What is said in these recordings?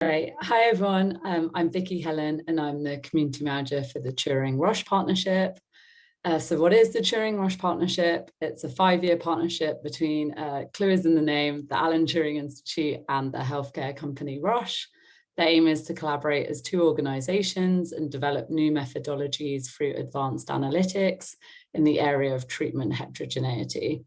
Great. Hi, everyone. Um, I'm Vicky Hellon, and I'm the community manager for the Turing Roche partnership. Uh, so what is the Turing Roche partnership? It's a five-year partnership between, uh, clue is in the name, the Alan Turing Institute and the healthcare company Roche. The aim is to collaborate as two organizations and develop new methodologies through advanced analytics in the area of treatment heterogeneity.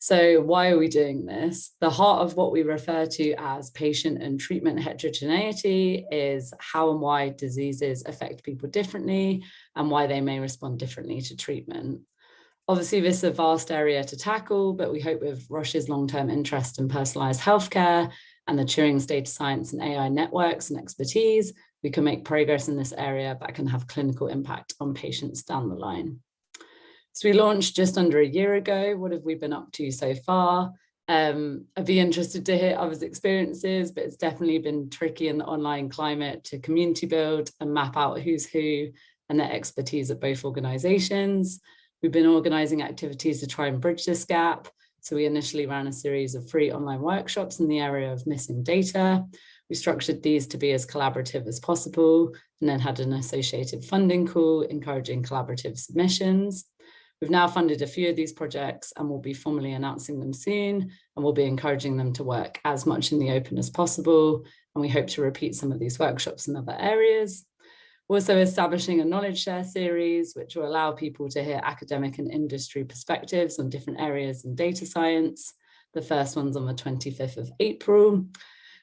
So why are we doing this? The heart of what we refer to as patient and treatment heterogeneity is how and why diseases affect people differently and why they may respond differently to treatment. Obviously, this is a vast area to tackle, but we hope with Roche's long-term interest in personalized healthcare and the Turing's data science and AI networks and expertise, we can make progress in this area that can have clinical impact on patients down the line. So we launched just under a year ago. What have we been up to so far? Um, I'd be interested to hear others' experiences, but it's definitely been tricky in the online climate to community build and map out who's who and their expertise at both organizations. We've been organizing activities to try and bridge this gap. So we initially ran a series of free online workshops in the area of missing data. We structured these to be as collaborative as possible and then had an associated funding call encouraging collaborative submissions. We've now funded a few of these projects and we'll be formally announcing them soon and we'll be encouraging them to work as much in the open as possible. And we hope to repeat some of these workshops in other areas. We're also establishing a knowledge share series, which will allow people to hear academic and industry perspectives on different areas in data science. The first one's on the 25th of April.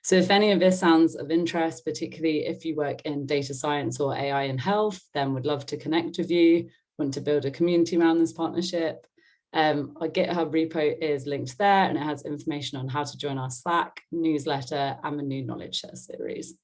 So if any of this sounds of interest, particularly if you work in data science or AI in health, then we'd love to connect with you want to build a community around this partnership, um, our GitHub repo is linked there and it has information on how to join our Slack, newsletter and the new knowledge share series.